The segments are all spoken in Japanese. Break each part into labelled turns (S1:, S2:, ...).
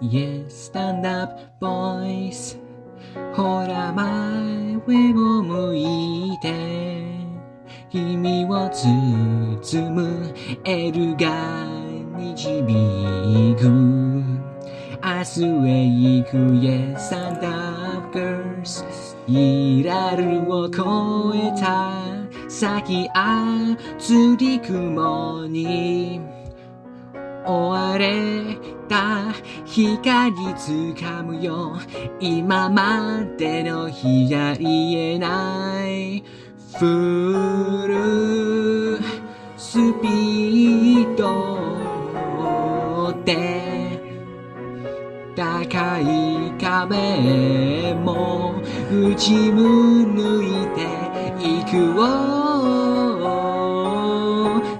S1: Yes, stand up, boys. ほら前を向いて君を包むエルが導く明日へ行く Yes, stand up, girls イラルを越えた先熱り雲に追われた光つかむよ今までの日じゃ言えないフルスピードで高い壁も打ち抜いていくを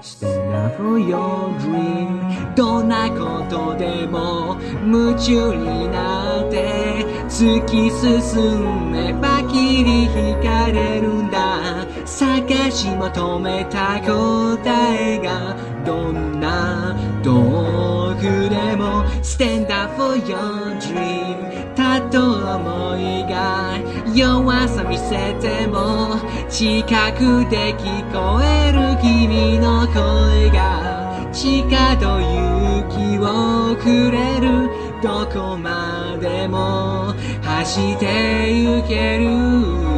S1: Stand up for your dream どんなことでも夢中になって突き進めば切り引かれるんだ探し求めた答えがどんな遠くでも Stand up for your dream たと思いが弱さ見せても近くで聞こえる君の声が地下と勇気をくれるどこまでも走って行ける